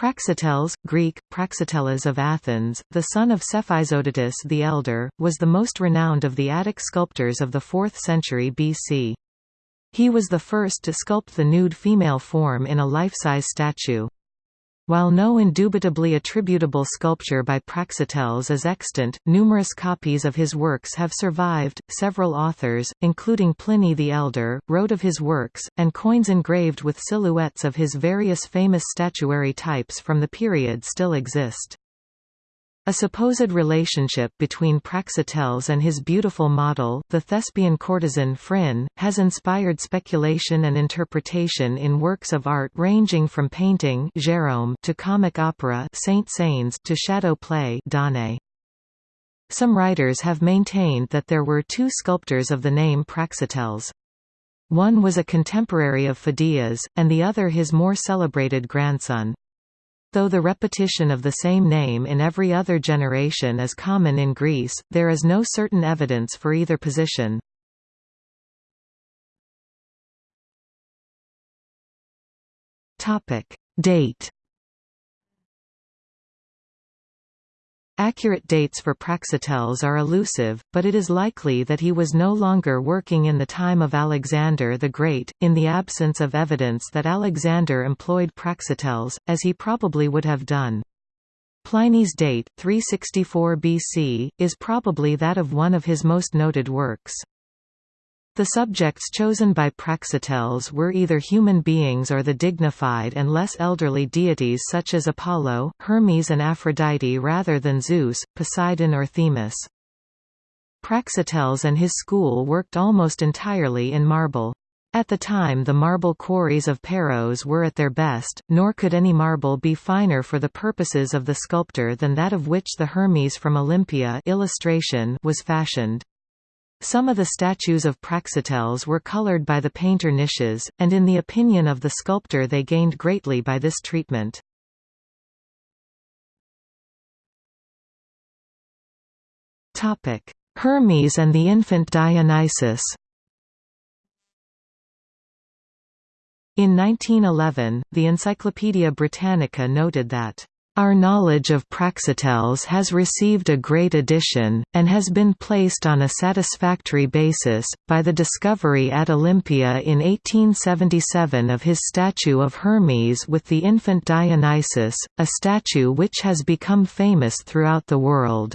Praxiteles, Greek, Praxiteles of Athens, the son of Cephisodotus the Elder, was the most renowned of the Attic sculptors of the 4th century BC. He was the first to sculpt the nude female form in a life-size statue. While no indubitably attributable sculpture by Praxiteles is extant, numerous copies of his works have survived. Several authors, including Pliny the Elder, wrote of his works, and coins engraved with silhouettes of his various famous statuary types from the period still exist. A supposed relationship between Praxiteles and his beautiful model, the thespian courtesan Phryne, has inspired speculation and interpretation in works of art ranging from painting Gérôme to comic opera to shadow play Some writers have maintained that there were two sculptors of the name Praxiteles. One was a contemporary of Phidias, and the other his more celebrated grandson. Though the repetition of the same name in every other generation is common in Greece, there is no certain evidence for either position. Date Accurate dates for Praxiteles are elusive, but it is likely that he was no longer working in the time of Alexander the Great, in the absence of evidence that Alexander employed Praxiteles, as he probably would have done. Pliny's date, 364 BC, is probably that of one of his most noted works. The subjects chosen by Praxiteles were either human beings or the dignified and less elderly deities such as Apollo, Hermes and Aphrodite rather than Zeus, Poseidon or Themis. Praxiteles and his school worked almost entirely in marble. At the time the marble quarries of Paros were at their best, nor could any marble be finer for the purposes of the sculptor than that of which the Hermes from Olympia illustration was fashioned. Some of the statues of Praxiteles were colored by the painter Nicias, and in the opinion of the sculptor they gained greatly by this treatment. Hermes and the infant Dionysus In 1911, the Encyclopaedia Britannica noted that our knowledge of Praxiteles has received a great addition, and has been placed on a satisfactory basis, by the discovery at Olympia in 1877 of his statue of Hermes with the infant Dionysus, a statue which has become famous throughout the world.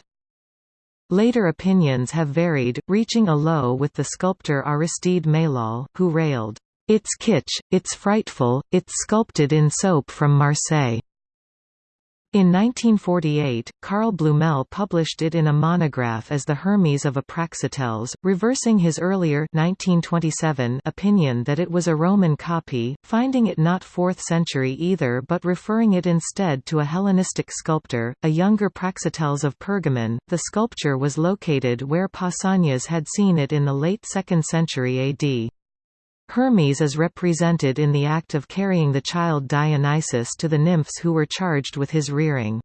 Later opinions have varied, reaching a low with the sculptor Aristide Maillol, who railed, "'It's kitsch, it's frightful, it's sculpted in soap from Marseille." In 1948, Carl Blümel published it in a monograph as the Hermes of Apraxiteles, reversing his earlier 1927 opinion that it was a Roman copy, finding it not 4th century either but referring it instead to a Hellenistic sculptor, a younger Praxiteles of Pergamon. The sculpture was located where Pausanias had seen it in the late 2nd century AD. Hermes is represented in the act of carrying the child Dionysus to the nymphs who were charged with his rearing.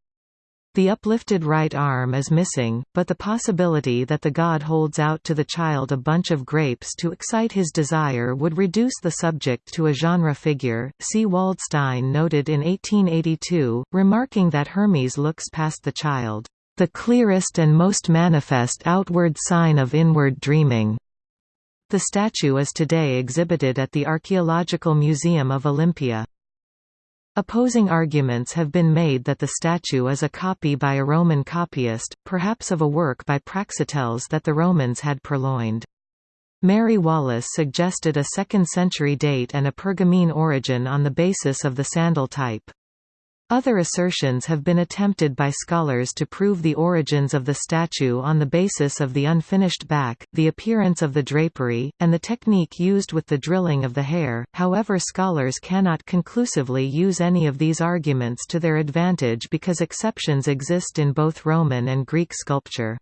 The uplifted right arm is missing, but the possibility that the god holds out to the child a bunch of grapes to excite his desire would reduce the subject to a genre figure. C. Waldstein noted in 1882, remarking that Hermes looks past the child, the clearest and most manifest outward sign of inward dreaming. The statue is today exhibited at the Archaeological Museum of Olympia. Opposing arguments have been made that the statue is a copy by a Roman copyist, perhaps of a work by Praxiteles that the Romans had purloined. Mary Wallace suggested a 2nd century date and a Pergamene origin on the basis of the sandal type. Other assertions have been attempted by scholars to prove the origins of the statue on the basis of the unfinished back, the appearance of the drapery, and the technique used with the drilling of the hair, however scholars cannot conclusively use any of these arguments to their advantage because exceptions exist in both Roman and Greek sculpture.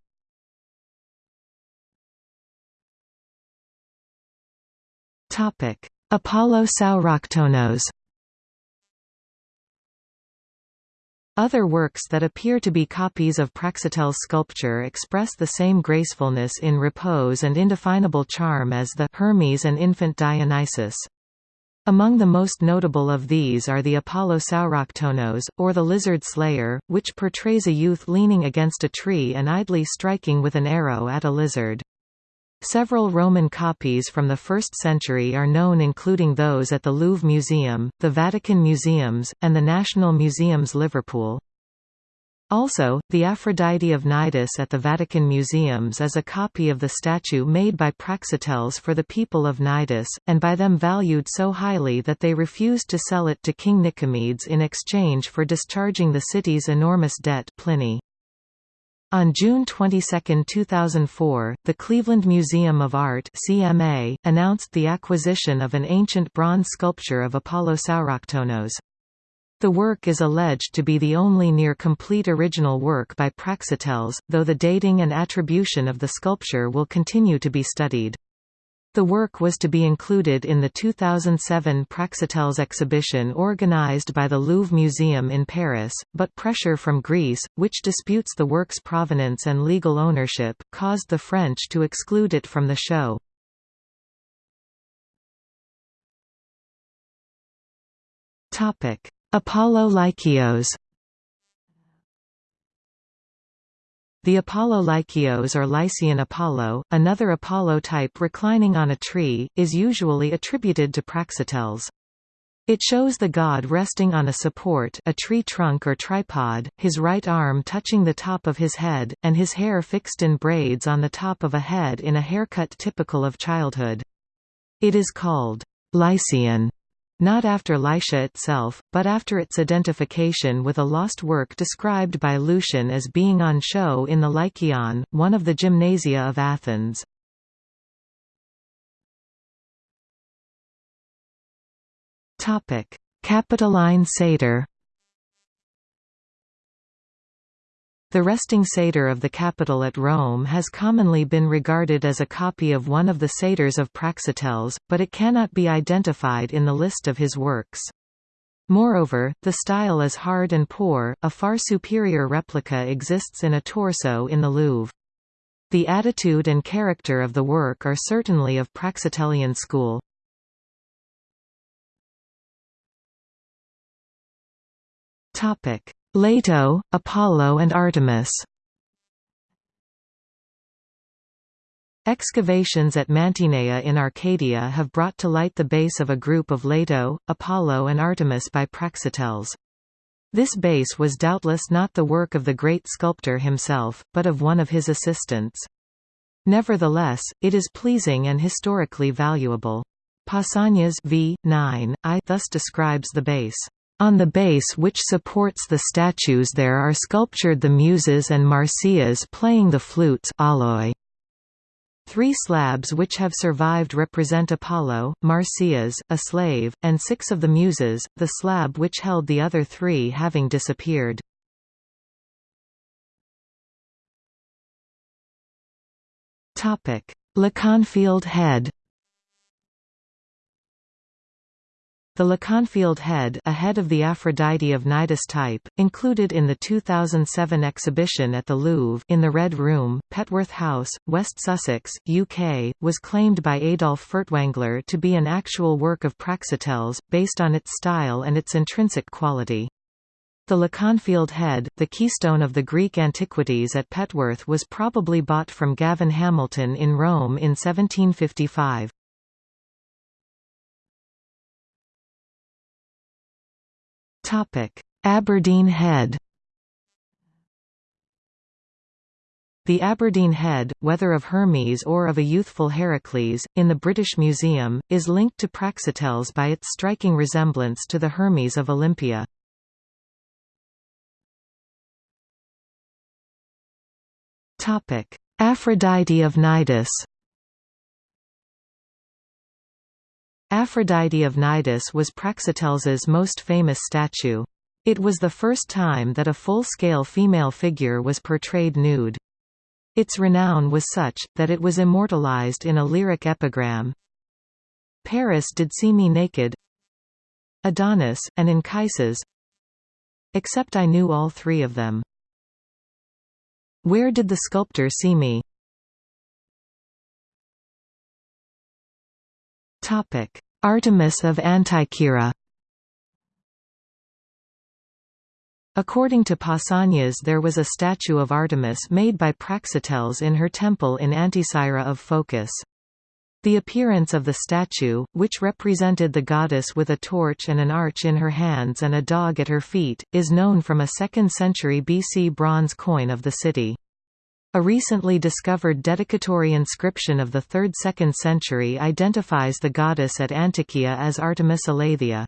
Apollo Sauroktonos Other works that appear to be copies of Praxiteles' sculpture express the same gracefulness in repose and indefinable charm as the Hermes and infant Dionysus. Among the most notable of these are the Apollo Sauroktonos, or the Lizard Slayer, which portrays a youth leaning against a tree and idly striking with an arrow at a lizard. Several Roman copies from the 1st century are known including those at the Louvre Museum, the Vatican Museums, and the National Museums Liverpool. Also, the Aphrodite of Cnidus at the Vatican Museums is a copy of the statue made by Praxiteles for the people of Cnidus, and by them valued so highly that they refused to sell it to King Nicomedes in exchange for discharging the city's enormous debt Pliny. On June 22, 2004, the Cleveland Museum of Art CMA, announced the acquisition of an ancient bronze sculpture of Apollo Sauroktonos. The work is alleged to be the only near-complete original work by Praxiteles, though the dating and attribution of the sculpture will continue to be studied. The work was to be included in the 2007 Praxiteles exhibition organized by the Louvre Museum in Paris, but pressure from Greece, which disputes the work's provenance and legal ownership, caused the French to exclude it from the show. Apollo Lykios The Apollo Lykios or Lycian Apollo, another Apollo type reclining on a tree, is usually attributed to Praxiteles. It shows the god resting on a support a tree trunk or tripod, his right arm touching the top of his head, and his hair fixed in braids on the top of a head in a haircut typical of childhood. It is called Lycian not after Lycia itself, but after its identification with a lost work described by Lucian as being on show in the Lykion, one of the gymnasia of Athens. Capitoline satyr The resting satyr of the Capitol at Rome has commonly been regarded as a copy of one of the satyrs of Praxiteles, but it cannot be identified in the list of his works. Moreover, the style is hard and poor, a far superior replica exists in a torso in the Louvre. The attitude and character of the work are certainly of Praxitelian school. Topic: Leto, Apollo and Artemis Excavations at Mantinea in Arcadia have brought to light the base of a group of Leto, Apollo and Artemis by Praxiteles. This base was doubtless not the work of the great sculptor himself, but of one of his assistants. Nevertheless, it is pleasing and historically valuable. Pausanias v. 9, I thus describes the base. On the base which supports the statues there are sculptured the Muses and Marsyas playing the flutes auloi. Three slabs which have survived represent Apollo, Marsyas, a slave, and six of the Muses, the slab which held the other three having disappeared. Leconfield head The Leconfield head a head of the Aphrodite of Cnidus type, included in the 2007 exhibition at the Louvre in the Red Room, Petworth House, West Sussex, UK, was claimed by Adolf Furtwängler to be an actual work of Praxiteles, based on its style and its intrinsic quality. The Leconfield head, the keystone of the Greek antiquities at Petworth was probably bought from Gavin Hamilton in Rome in 1755. Aberdeen Head The Aberdeen Head, whether of Hermes or of a youthful Heracles, in the British Museum, is linked to Praxiteles by its striking resemblance to the Hermes of Olympia. Aphrodite of Cnidus Aphrodite of Cnidus was Praxiteles's most famous statue. It was the first time that a full-scale female figure was portrayed nude. Its renown was such, that it was immortalized in a lyric epigram. Paris did see me naked Adonis, and Anchises Except I knew all three of them. Where did the sculptor see me? Artemis of Antikyra According to Pausanias there was a statue of Artemis made by Praxiteles in her temple in Anticyra of Phocis. The appearance of the statue, which represented the goddess with a torch and an arch in her hands and a dog at her feet, is known from a 2nd century BC bronze coin of the city. A recently discovered dedicatory inscription of the 3rd–2nd century identifies the goddess at Antikyra as Artemis Eleithyia.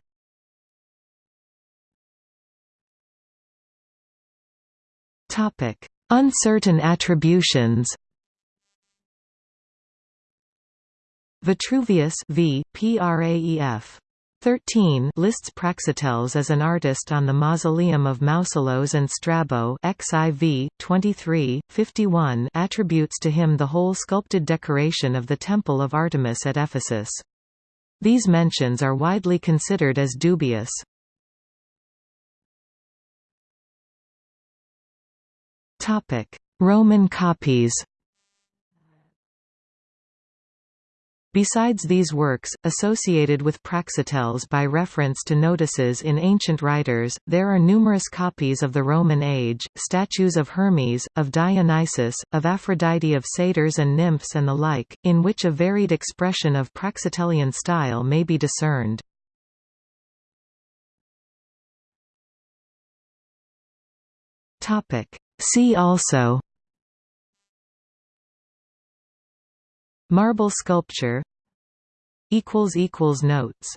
Uncertain attributions Vitruvius v. Praef. 13 lists Praxiteles as an artist on the mausoleum of Mausolos and Strabo XIV 23 51 attributes to him the whole sculpted decoration of the temple of Artemis at Ephesus. These mentions are widely considered as dubious. Roman copies Besides these works, associated with Praxiteles by reference to notices in ancient writers, there are numerous copies of the Roman age, statues of Hermes, of Dionysus, of Aphrodite of satyrs and nymphs and the like, in which a varied expression of Praxitelian style may be discerned. See also Marble sculpture. Notes